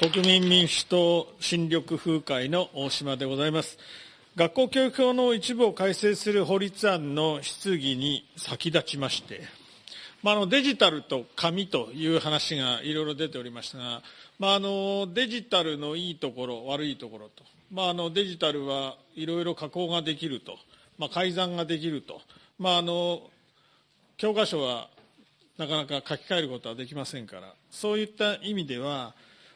国民民主党新緑風会の大島でございます。学校教育法の一部を改正する法律案の質疑に先立ちまして、まあ、あのデジタルと紙という話がいろいろ出ておりましたが、まあ、あのデジタルのいいところ、悪いところと、まあ、あのデジタルはいろいろ加工ができると、まあ、改ざんができると、まあ、あの教科書はなかなか書き換えることはできませんから、そういった意味では、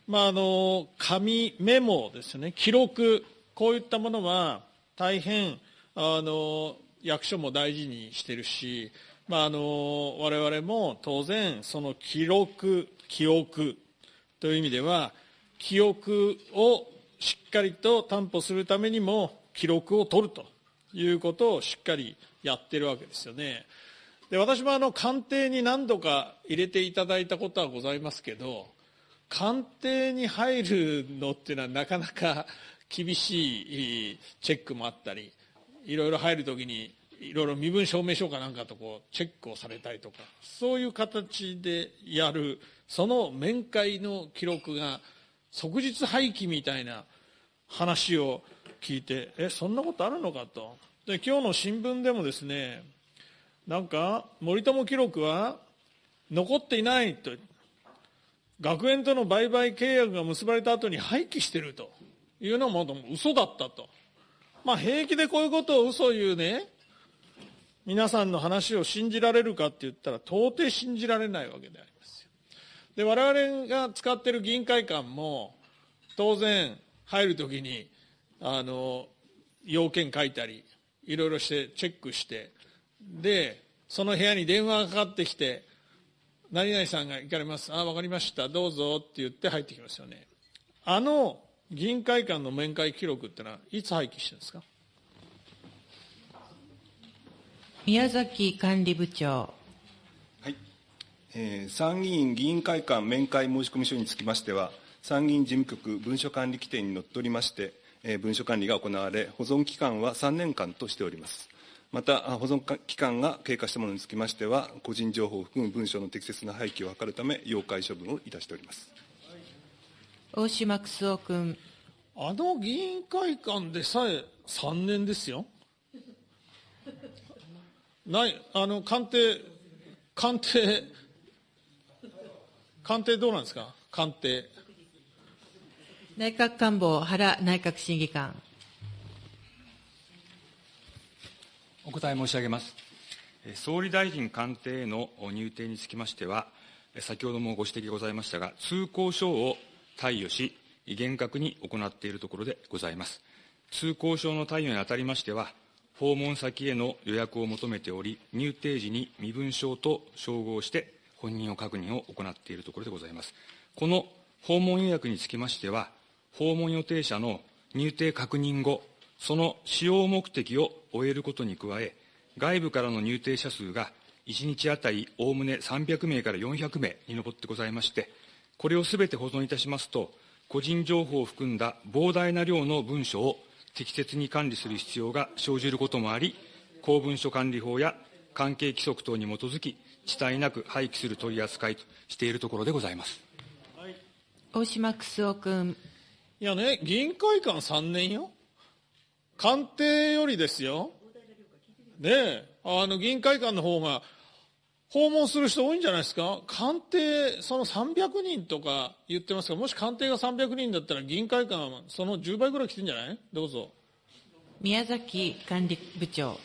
まあ、あの紙、メモですね、記録、こういったものは大変あの役所も大事にしてるし、まあ、あの我々も当然、その記録、記憶という意味では、記憶をしっかりと担保するためにも、記録を取るということをしっかりやってるわけですよね。で私もあの官邸に何度か入れていただいたことはございますけど、官邸に入るのっていうのはなかなか厳しいチェックもあったり、いろいろ入るときに、いろいろ身分証明書かなんかとこうチェックをされたりとか、そういう形でやる、その面会の記録が即日廃棄みたいな話を聞いて、え、そんなことあるのかと。で、今日の新聞でもですね、なんか、森友記録は残っていないと。学園との売買契約が結ばれた後に廃棄してるというのも嘘だったと。まあ平気でこういうことを嘘を言うね、皆さんの話を信じられるかって言ったら到底信じられないわけでありますよ。で、我々が使ってる議員会館も当然入るときに、あの、要件書いたり、いろいろしてチェックして、で、その部屋に電話がかかってきて、何々さんが行かれます。あ、わかりました。どうぞって言って入ってきますよね。あの議員会館の面会記録ってのは、いつ廃棄してるんですか？宮崎管理部長。はい。えー、参議院議員会館面会申込書につきましては、参議院事務局文書管理規定にのっとりまして、えー、文書管理が行われ、保存期間は3年間としております。また、保存期間が経過したものにつきましては、個人情報を含む文書の適切な廃棄を図るため、要介処分をいたしております。大島九夫君。あの議員会館でさえ3年ですよ。ない、あの、官邸、官邸、官邸どうなんですか？官邸。内閣官房、原内閣審議官。お答え申し上げます。総理大臣官邸への入廷につきましては、先ほどもご指摘ございましたが、通行証を貸与し、厳格に行っているところでございます。通行証の貸与にあたりましては、訪問先への予約を求めており、入廷時に身分証と照合して本人を確認を行っているところでございます。この訪問予約につきましては、訪問予定者の入廷確認後、その使用目的を終えることに加え、外部からの入廷者数が1日当たりおおむね300名から400名に上ってございまして、これをすべて保存いたしますと、個人情報を含んだ膨大な量の文書を適切に管理する必要が生じることもあり、公文書管理法や関係規則等に基づき、遅滞なく廃棄する取り扱いとしているところでございます。はい、大島九夫君。いやね、議員会館3年よ。官邸よりですよ。ねえ、あの、議員会館の方が、訪問する人多いんじゃないですか？官邸、その300人とか言ってますが、もし官邸が300人だったら議員会館はその10倍ぐらい来てんじゃない？どうぞ。宮崎管理部長。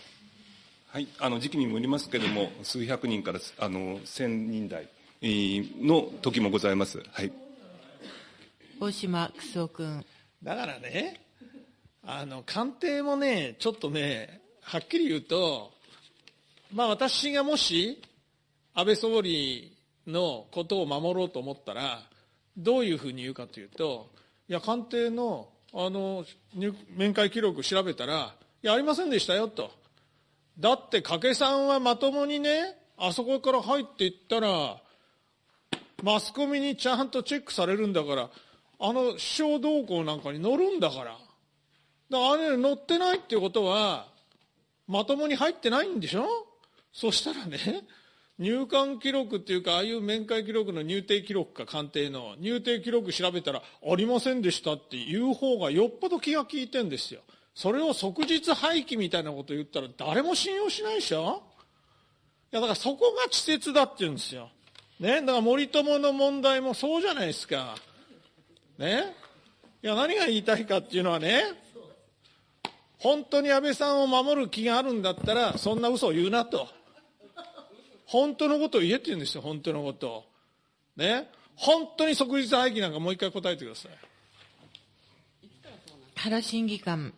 はい、あの、時期にもよりますけれども、数百人から、あの、千人台の時もございます。はい。大島九夫君。だからね、あの、官邸もね、ちょっとね、はっきり言うと、まあ私がもし、安倍総理のことを守ろうと思ったら、どういうふうに言うかというと、いや、官邸の、あの、面会記録調べたら、いや、ありませんでしたよと。だって、掛さんはまともにね、あそこから入っていったら、マスコミにちゃんとチェックされるんだから、あの首相動向なんかに乗るんだから。だからあれ乗ってないっていうことは、まともに入ってないんでしょ？そしたらね、入管記録っていうか、ああいう面会記録の入廷記録か、官邸の入廷記録調べたら、ありませんでしたっていう方がよっぽど気が利いてんですよ。それを即日廃棄みたいなこと言ったら誰も信用しないでしょ？いや、だからそこが稚拙だって言うんですよ。ね？だから森友の問題もそうじゃないですか。ね？いや、何が言いたいかっていうのはね、本当に安倍さんを守る気があるんだったら、そんな嘘を言うなと。本当のことを言えって言うんですよ、本当のことを。ね。本当に即日廃棄なんかもう一回答えてください。原審議官。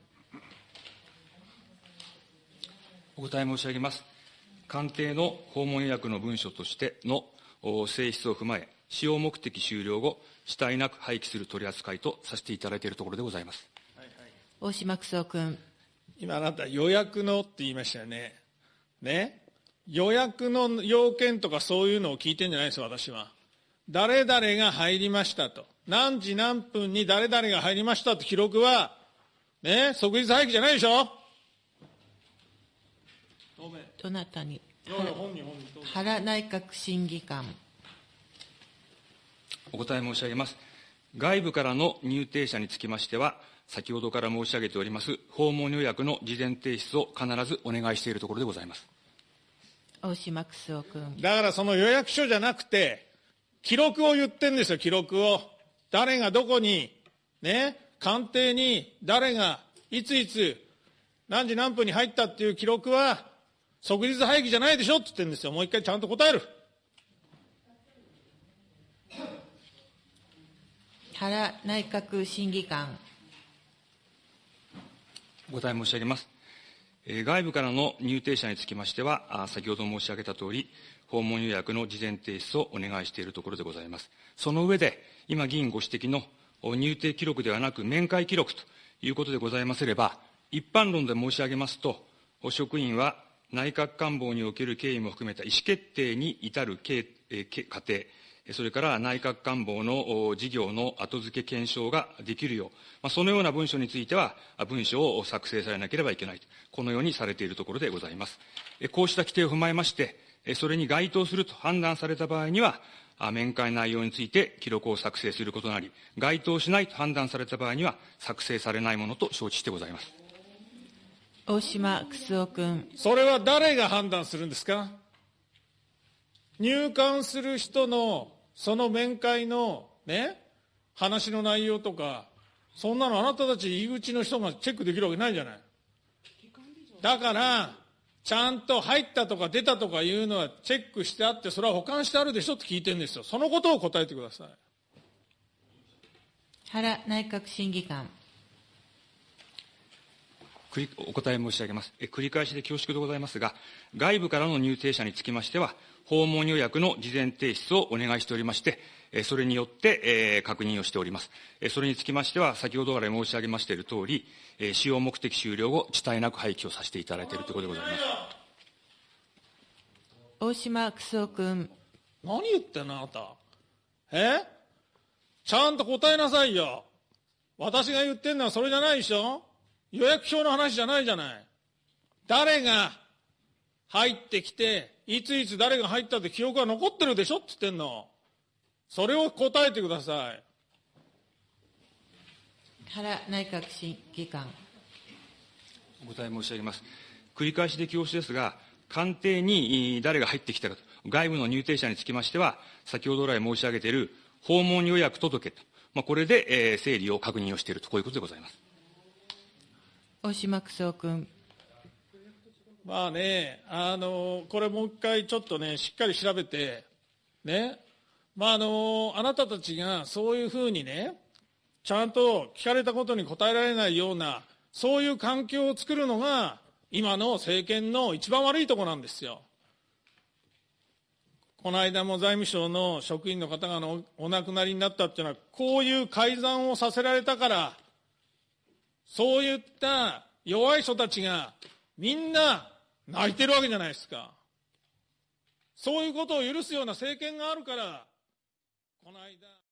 お答え申し上げます。官邸の訪問予約の文書としての性質を踏まえ、使用目的終了後、死体なく廃棄する取り扱いとさせていただいているところでございます。大島九州君。今あなた予約のって言いましたよね。ね？予約の要件とかそういうのを聞いてんじゃないです私は。誰々が入りましたと。何時何分に誰々が入りましたって記録は、ね、即日廃棄じゃないでしょ？どなたに？原内閣審議官。お答え申し上げます。外部からの入廷者につきましては、先ほどから申し上げております訪問予約の事前提出を必ずお願いしているところでございます。大島九州君。だからその予約書じゃなくて、記録を言ってんですよ、記録を。誰がどこに、ね、官邸に誰がいついつ何時何分に入ったっていう記録は、即日廃棄じゃないでしょって言ってるんですよ。もう一回ちゃんと答える。原内閣審議官。お答え申し上げます。外部からの入廷者につきましては、先ほど申し上げたとおり、訪問予約の事前提出をお願いしているところでございます。その上で、今議員ご指摘の入廷記録ではなく面会記録ということでございますれば、一般論で申し上げますと、職員は内閣官房における経緯も含めた意思決定に至る過程、それから内閣官房の事業の後付け検証ができるよう、そのような文書については、文書を作成されなければいけない、このようにされているところでございます。こうした規定を踏まえまして、それに該当すると判断された場合には、面会内容について記録を作成することなり、該当しないと判断された場合には、作成されないものと承知してございます。大島九州君。それは誰が判断するんですか？入管する人のその面会のね、話の内容とか、そんなのあなたたち入り口の人がチェックできるわけないじゃない。だから、ちゃんと入ったとか出たとかいうのはチェックしてあって、それは保管してあるでしょって聞いてるんですよ。そのことを答えてください。原内閣審議官。お答え申し上げます。繰り返しで恐縮でございますが、外部からの入廷者につきましては、訪問予約の事前提出をお願いしておりまして、それによって、確認をしております。それにつきましては、先ほどから申し上げましているとおり、使用目的終了後、遅滞なく廃棄をさせていただいているということでございます。大島九州君。何言ってんの、あなた。え？ちゃんと答えなさいよ。私が言ってんのはそれじゃないでしょ？予約表の話じゃないじゃない。誰が入ってきて、いついつ誰が入ったって記憶が残ってるでしょって言ってんの。それを答えてください。原内閣審議官。お答え申し上げます。繰り返しで恐縮ですが、官邸に誰が入ってきたかと、外部の入廷者につきましては、先ほど来申し上げている訪問予約届と、まあ、これで、えー、整理を確認をしていると、こういうことでございます。大島九州君。まあね、あの、これもう一回ちょっとね、しっかり調べて、ね、まああの、あなたたちがそういうふうにね、ちゃんと聞かれたことに答えられないような、そういう環境を作るのが、今の政権の一番悪いところなんですよ。この間も財務省の職員の方がお亡くなりになったっていうのは、こういう改ざんをさせられたから、そういった弱い人たちがみんな泣いてるわけじゃないですか。そういうことを許すような政権があるから、この間。